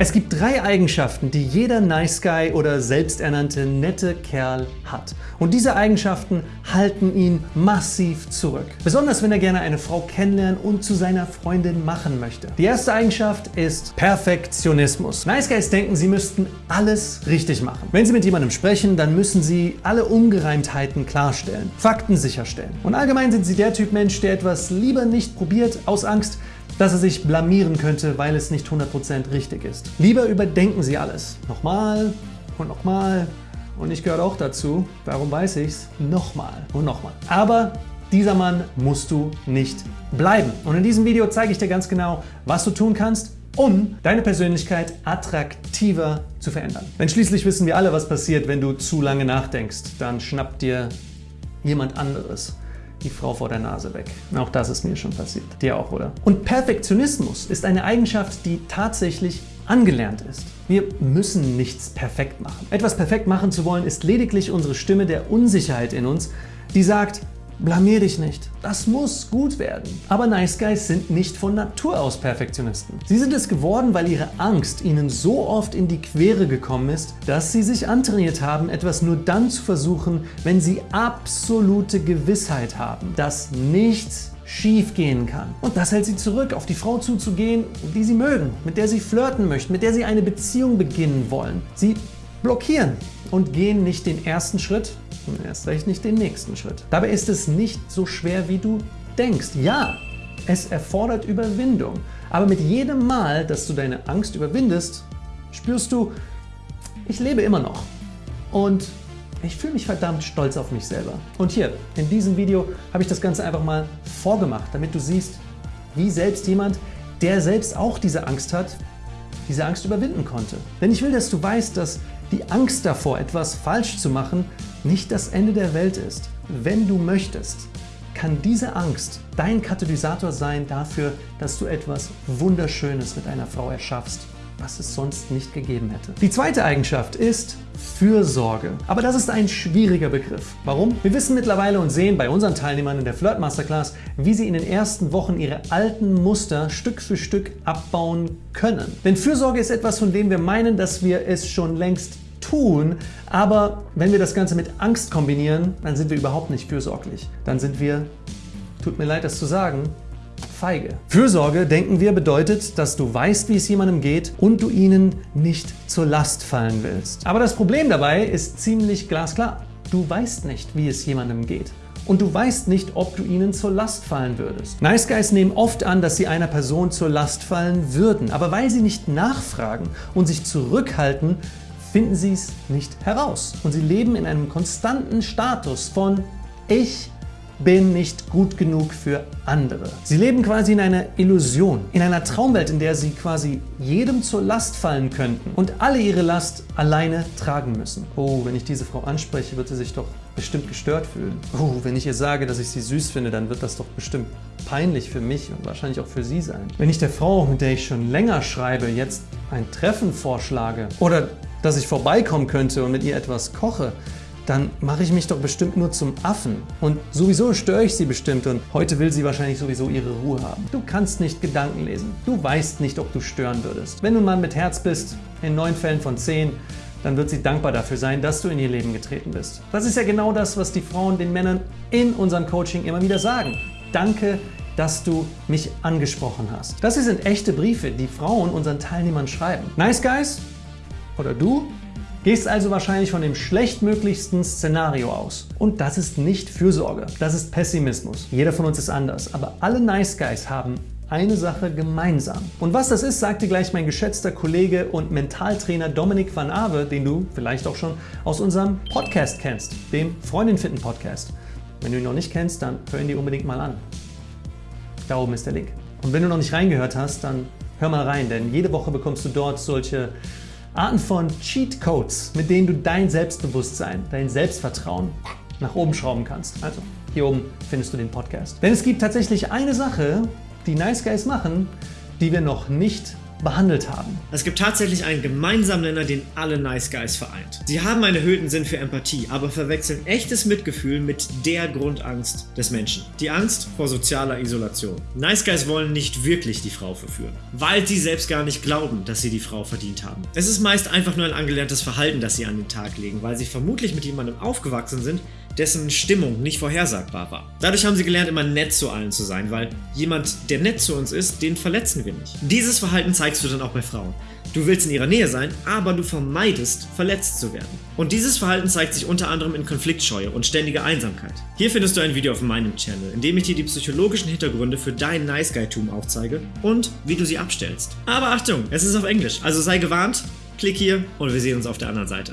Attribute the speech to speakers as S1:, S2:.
S1: Es gibt drei Eigenschaften, die jeder Nice Guy oder selbsternannte nette Kerl hat. Und diese Eigenschaften halten ihn massiv zurück. Besonders wenn er gerne eine Frau kennenlernen und zu seiner Freundin machen möchte. Die erste Eigenschaft ist Perfektionismus. Nice Guys denken, sie müssten alles richtig machen. Wenn sie mit jemandem sprechen, dann müssen sie alle Ungereimtheiten klarstellen, Fakten sicherstellen. Und allgemein sind sie der Typ Mensch, der etwas lieber nicht probiert, aus Angst, dass er sich blamieren könnte, weil es nicht 100% richtig ist. Lieber überdenken Sie alles. Nochmal und nochmal. Und ich gehöre auch dazu. Warum weiß ich's? Nochmal und nochmal. Aber dieser Mann musst du nicht bleiben. Und in diesem Video zeige ich dir ganz genau, was du tun kannst, um deine Persönlichkeit attraktiver zu verändern. Denn schließlich wissen wir alle, was passiert, wenn du zu lange nachdenkst. Dann schnappt dir jemand anderes die Frau vor der Nase weg. Auch das ist mir schon passiert. Dir auch, oder? Und Perfektionismus ist eine Eigenschaft, die tatsächlich angelernt ist. Wir müssen nichts perfekt machen. Etwas perfekt machen zu wollen, ist lediglich unsere Stimme der Unsicherheit in uns, die sagt, Blamier dich nicht. Das muss gut werden. Aber Nice Guys sind nicht von Natur aus Perfektionisten. Sie sind es geworden, weil ihre Angst ihnen so oft in die Quere gekommen ist, dass sie sich antrainiert haben, etwas nur dann zu versuchen, wenn sie absolute Gewissheit haben, dass nichts schief gehen kann. Und das hält sie zurück, auf die Frau zuzugehen, die sie mögen, mit der sie flirten möchten, mit der sie eine Beziehung beginnen wollen. Sie blockieren und gehen nicht den ersten Schritt und erst recht nicht den nächsten Schritt. Dabei ist es nicht so schwer, wie du denkst. Ja, es erfordert Überwindung. Aber mit jedem Mal, dass du deine Angst überwindest, spürst du, ich lebe immer noch. Und ich fühle mich verdammt stolz auf mich selber. Und hier, in diesem Video, habe ich das Ganze einfach mal vorgemacht, damit du siehst, wie selbst jemand, der selbst auch diese Angst hat, diese Angst überwinden konnte. Denn ich will, dass du weißt, dass die Angst davor, etwas falsch zu machen, nicht das Ende der Welt ist. Wenn du möchtest, kann diese Angst dein Katalysator sein dafür, dass du etwas Wunderschönes mit einer Frau erschaffst was es sonst nicht gegeben hätte. Die zweite Eigenschaft ist Fürsorge. Aber das ist ein schwieriger Begriff. Warum? Wir wissen mittlerweile und sehen bei unseren Teilnehmern in der Flirt Masterclass, wie sie in den ersten Wochen ihre alten Muster Stück für Stück abbauen können. Denn Fürsorge ist etwas, von dem wir meinen, dass wir es schon längst tun, aber wenn wir das Ganze mit Angst kombinieren, dann sind wir überhaupt nicht fürsorglich. Dann sind wir, tut mir leid das zu sagen, feige. Fürsorge, denken wir, bedeutet, dass du weißt, wie es jemandem geht und du ihnen nicht zur Last fallen willst. Aber das Problem dabei ist ziemlich glasklar. Du weißt nicht, wie es jemandem geht und du weißt nicht, ob du ihnen zur Last fallen würdest. Nice Guys nehmen oft an, dass sie einer Person zur Last fallen würden, aber weil sie nicht nachfragen und sich zurückhalten, finden sie es nicht heraus. Und sie leben in einem konstanten Status von Ich bin nicht gut genug für andere. Sie leben quasi in einer Illusion, in einer Traumwelt, in der sie quasi jedem zur Last fallen könnten und alle ihre Last alleine tragen müssen. Oh, wenn ich diese Frau anspreche, wird sie sich doch bestimmt gestört fühlen. Oh, wenn ich ihr sage, dass ich sie süß finde, dann wird das doch bestimmt peinlich für mich und wahrscheinlich auch für sie sein. Wenn ich der Frau, mit der ich schon länger schreibe, jetzt ein Treffen vorschlage oder dass ich vorbeikommen könnte und mit ihr etwas koche, dann mache ich mich doch bestimmt nur zum Affen. Und sowieso störe ich sie bestimmt und heute will sie wahrscheinlich sowieso ihre Ruhe haben. Du kannst nicht Gedanken lesen. Du weißt nicht, ob du stören würdest. Wenn du ein Mann mit Herz bist, in neun Fällen von zehn, dann wird sie dankbar dafür sein, dass du in ihr Leben getreten bist. Das ist ja genau das, was die Frauen den Männern in unserem Coaching immer wieder sagen. Danke, dass du mich angesprochen hast. Das hier sind echte Briefe, die Frauen unseren Teilnehmern schreiben. Nice Guys oder du Gehst also wahrscheinlich von dem schlechtmöglichsten Szenario aus. Und das ist nicht Fürsorge, das ist Pessimismus. Jeder von uns ist anders, aber alle Nice Guys haben eine Sache gemeinsam. Und was das ist, sagt dir gleich mein geschätzter Kollege und Mentaltrainer Dominik van Awe, den du vielleicht auch schon aus unserem Podcast kennst, dem Freundin finden Podcast. Wenn du ihn noch nicht kennst, dann hör ihn dir unbedingt mal an. Da oben ist der Link. Und wenn du noch nicht reingehört hast, dann hör mal rein, denn jede Woche bekommst du dort solche Arten von Cheat Codes, mit denen du dein Selbstbewusstsein, dein Selbstvertrauen nach oben schrauben kannst. Also hier oben findest du den Podcast. Denn es gibt tatsächlich eine Sache, die Nice Guys machen, die wir noch nicht behandelt haben.
S2: Es gibt tatsächlich einen gemeinsamen Nenner, den alle Nice Guys vereint. Sie haben einen erhöhten Sinn für Empathie, aber verwechseln echtes Mitgefühl mit der Grundangst des Menschen. Die Angst vor sozialer Isolation. Nice Guys wollen nicht wirklich die Frau verführen, weil sie selbst gar nicht glauben, dass sie die Frau verdient haben. Es ist meist einfach nur ein angelerntes Verhalten, das sie an den Tag legen, weil sie vermutlich mit jemandem aufgewachsen sind, dessen Stimmung nicht vorhersagbar war. Dadurch haben sie gelernt, immer nett zu allen zu sein, weil jemand, der nett zu uns ist, den verletzen wir nicht. Dieses Verhalten zeigst du dann auch bei Frauen. Du willst in ihrer Nähe sein, aber du vermeidest, verletzt zu werden. Und dieses Verhalten zeigt sich unter anderem in Konfliktscheue und ständiger Einsamkeit. Hier findest du ein Video auf meinem Channel, in dem ich dir die psychologischen Hintergründe für dein Nice Guy-Tum aufzeige und wie du sie abstellst. Aber Achtung, es ist auf Englisch, also sei gewarnt, klick hier und wir sehen uns auf der anderen Seite.